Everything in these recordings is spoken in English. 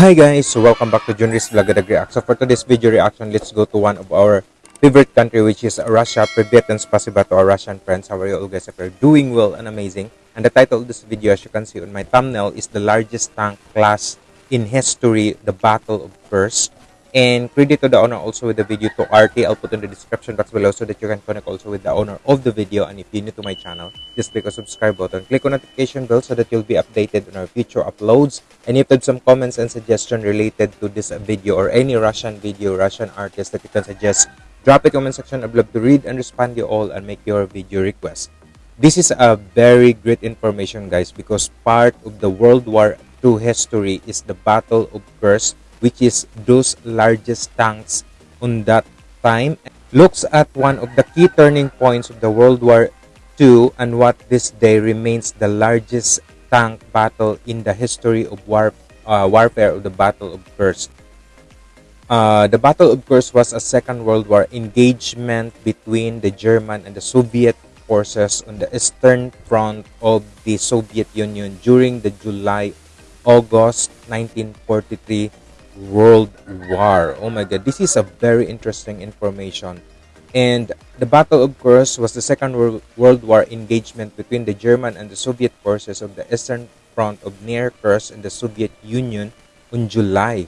Hi guys, so welcome back to Junris Vlogadag React. So for today's video reaction, let's go to one of our favorite country which is Russia. Privyet and spasiba to our Russian friends. How are you all guys? If you're doing well and amazing. And the title of this video as you can see on my thumbnail is the largest tank class in history, the Battle of Kursk. And credit to the owner also with the video to RT. I'll put in the description box below so that you can connect also with the owner of the video. And if you're new to my channel, just click on subscribe button. Click on notification bell so that you'll be updated on our future uploads. And if you have some comments and suggestion related to this video or any Russian video, Russian artist that you can suggest, drop it comment section. I'd love to read and respond to you all and make your video request. This is a very great information guys because part of the World War II history is the Battle of Kursk which is those largest tanks on that time looks at one of the key turning points of the World War II and what this day remains the largest tank battle in the history of war, uh, warfare of the Battle of Kursk. Uh, the Battle of Kursk was a Second World War engagement between the German and the Soviet forces on the Eastern Front of the Soviet Union during the July-August 1943 World War. Oh my god, this is a very interesting information. And the Battle of Kursk was the Second World War engagement between the German and the Soviet forces of the Eastern Front of near Kursk in the Soviet Union on July.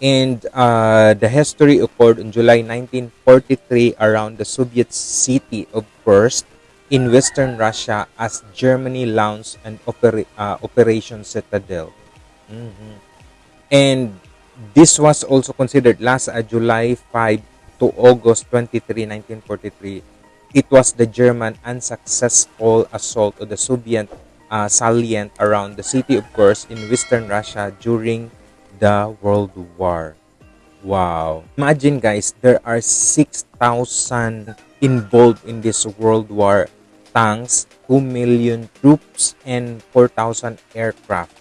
And uh, the history occurred on July 1943 around the Soviet city of Kursk in western Russia as Germany launched an opera uh, Operation Citadel. Mm -hmm. And this was also considered last uh, July 5 to August 23, 1943. It was the German unsuccessful assault of the Soviet uh, salient around the city of Kursk in western Russia during the World War. Wow. Imagine guys, there are 6,000 involved in this World War tanks, 2 million troops, and 4,000 aircraft.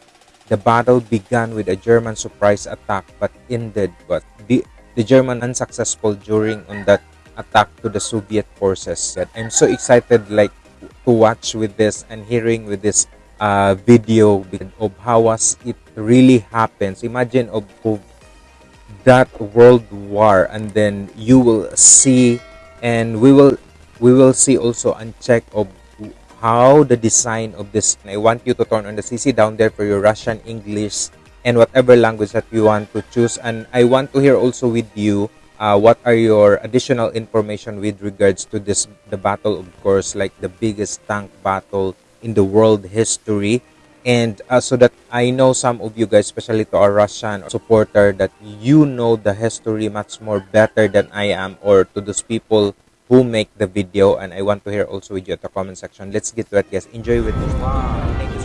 The battle began with a German surprise attack but ended but the, the German unsuccessful during on that attack to the Soviet forces. I'm so excited like to watch with this and hearing with this uh, video of how was it really happens. Imagine of, of that world war and then you will see and we will we will see also and check of how the design of this I want you to turn on the CC down there for your Russian English and whatever language that you want to choose. And I want to hear also with you uh, what are your additional information with regards to this the battle of Kursk like the biggest tank battle in the world history. And uh, so that I know some of you guys especially to our Russian supporter that you know the history much more better than I am or to those people who make the video and I want to hear also with you at the comment section. Let's get to it guys. Enjoy with this. Wow.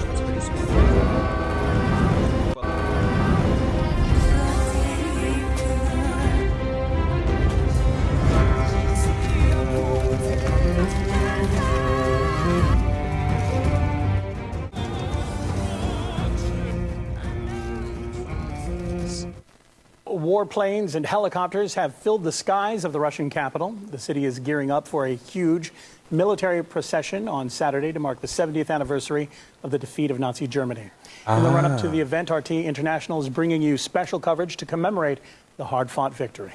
Warplanes and helicopters have filled the skies of the Russian capital. The city is gearing up for a huge military procession on Saturday to mark the 70th anniversary of the defeat of Nazi Germany. Ah. In the run-up to the ah. event, RT International is bringing you special coverage to commemorate the hard-fought victory.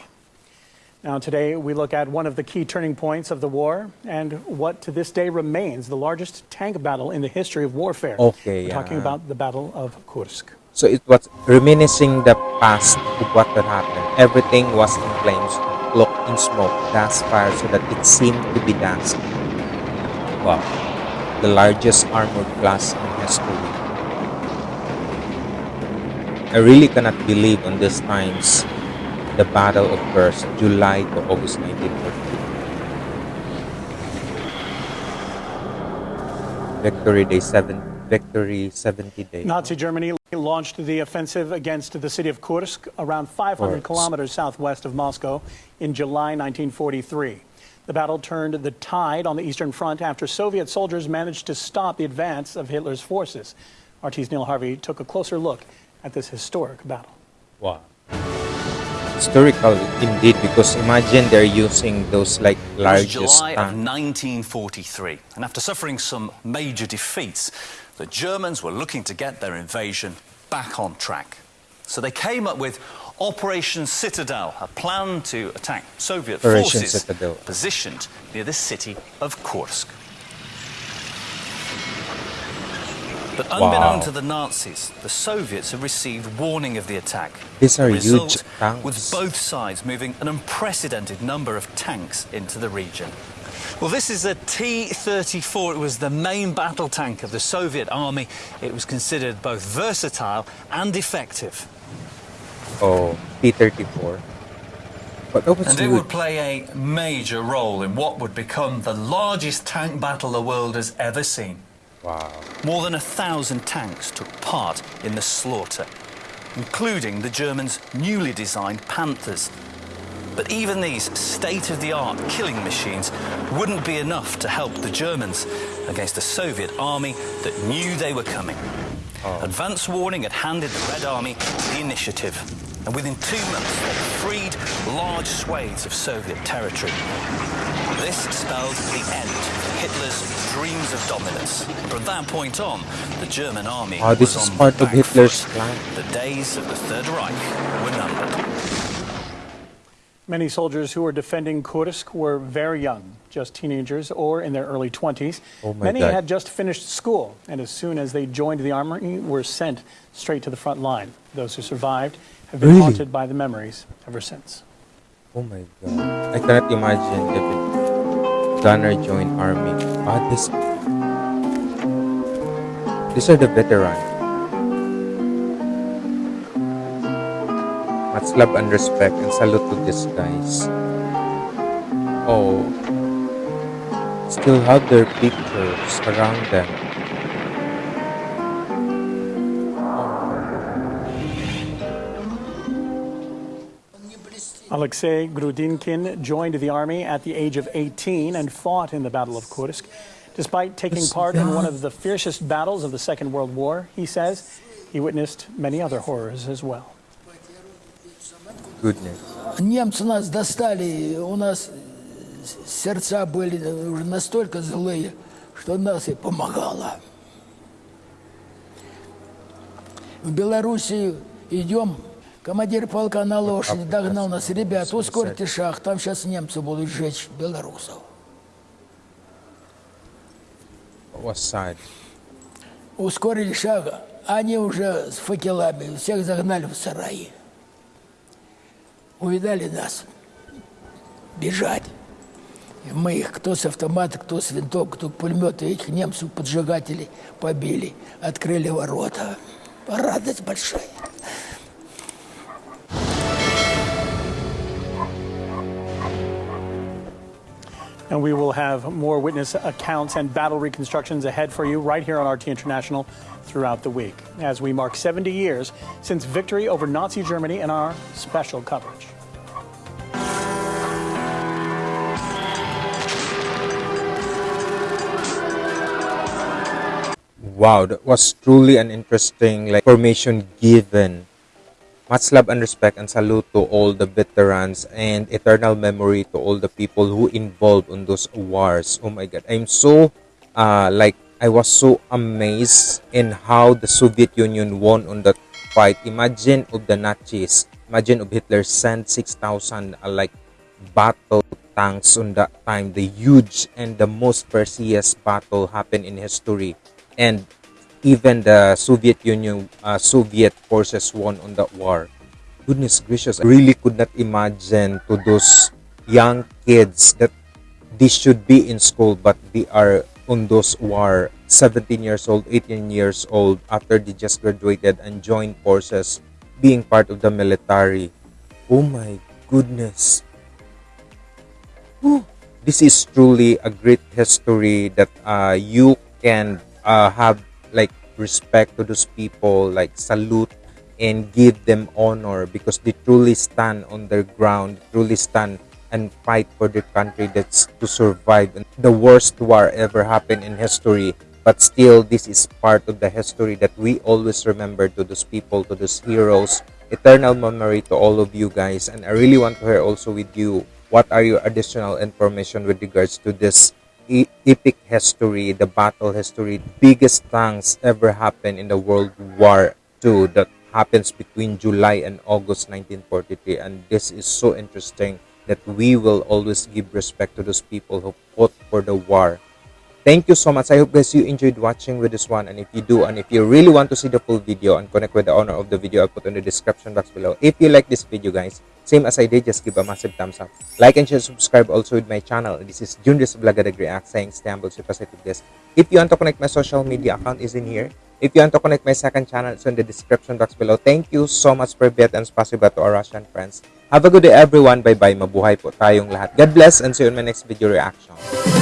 Now today we look at one of the key turning points of the war and what to this day remains the largest tank battle in the history of warfare. Okay, We're yeah. talking about the Battle of Kursk. So it was reminiscing the past of what had happened. Everything was in flames, cloaked in smoke, gas fire, so that it seemed to be dancing. Wow. The largest armored class in history. I really cannot believe on these times the Battle of Kursk, July to August 1943. Victory Day 7, Victory 70 Day. Nazi Germany launched the offensive against the city of Kursk, around 500 kilometers southwest of Moscow, in July 1943. The battle turned the tide on the Eastern Front after Soviet soldiers managed to stop the advance of Hitler's forces. RT's Neil Harvey took a closer look at this historic battle. Wow. Historical indeed, because imagine they're using those like largest. It was July of 1943, and after suffering some major defeats, the Germans were looking to get their invasion back on track. So they came up with Operation Citadel, a plan to attack Soviet Operation forces Citadel. positioned near the city of Kursk. But unbeknown Wow. to the Nazis, the Soviets had received warning of the attack. These are the huge result tanks. was both sides moving an unprecedented number of tanks into the region. Well, this is a T-34. It was the main battle tank of the Soviet army. It was considered both versatile and effective. Oh, P-34. But that And it would play a major role in what would become the largest tank battle the world has ever seen. Wow. More than a thousand tanks took part in the slaughter, including the Germans' newly designed Panthers. But even these state of the art killing machines wouldn't be enough to help the Germans against a Soviet army that knew they were coming. Advance warning had handed the Red Army the initiative, and within two months they freed large swathes of Soviet territory. This spelled the end of Hitler's dreams of dominance. From that point on, the German army Ah, this was is on part the of Hitler's plan. The days of the Third Reich were numbered. Many soldiers who were defending Kursk were very young, just teenagers or in their early 20s. Oh Many God. had just finished school, and as soon as they joined the army, were sent straight to the front line. Those who survived have been Really? haunted by the memories ever since. Oh my god. I cannot imagine if it Gunner joined army. Ah, this... These are the veterans. Much love and respect and salute to these guys. Oh. Still have their pictures around them. Alexei Grudinkin joined the army at the age of 18 and fought in the Battle of Kursk. Despite taking part in one of the fiercest battles of the Second World War, he says he witnessed many other horrors as well. Немцы нас достали, у нас сердца были уже настолько злые, что нас и помогало. В Белоруссию идем, командир полка на лошади догнал нас, ребят, ускорьте шаг, там сейчас немцы будут сжечь белорусов. Ускорили шаг, они уже с факелами, всех загнали в сараи. Увидали нас, бежать. И мы их кто с автомата, кто с винтовок, кто пулемета, этих немцев поджигателей побили, открыли ворота. Радость большая. And we will have more witness accounts and battle reconstructions ahead for you right here on RT International throughout the week as we mark 70 years since victory over Nazi Germany in our special coverage. Wow, that was truly an interesting like formation given. Much love and respect and salute to all the veterans and eternal memory to all the people who involved on those wars. Oh my god. I'm so uh like I was so amazed in how the Soviet Union won on that fight. Imagine of the Nazis. Imagine of Hitler sent 6,000 uh, like battle tanks on that time. The huge and the most precious battle happened in history. And even the Soviet Union, uh, Soviet forces won on that war. Goodness gracious, I really could not imagine to those young kids that they should be in school, but they are on those war 17 years old, 18 years old after they just graduated and joined forces, being part of the military. Oh my goodness. Whew. This is truly a great history that uh, you can uh, have like respect to those people, like salute and give them honor because they truly stand on their ground, truly stand and fight for their country that's to survive. The worst war ever happened in history, but still, this is part of the history that we always remember to those people, to those heroes. Eternal memory to all of you guys, and I really want to hear also with you what are your additional information with regards to this epic history, the battle history, biggest tanks ever happened in the World War II that happens between July and August 1943 and this is so interesting that we will always give respect to those people who fought for the war. Thank you so much. I hope guys you enjoyed watching with this one. And if you do and if you really want to see the full video and connect with the owner of the video i'll put in the description box below. If you like this video guys same as i did just give a massive thumbs up. Like and share subscribe also with my channel. This is Junris Vlogadag React saying stay humble stay positive guys if you want to connect my social media account is in here. If you want to connect my second channel it's in the description box below. Thank you so much for bet and spasiba to our russian friends. Have a good day everyone. Bye bye mabuhay po tayong lahat. God bless and see you in my next video reaction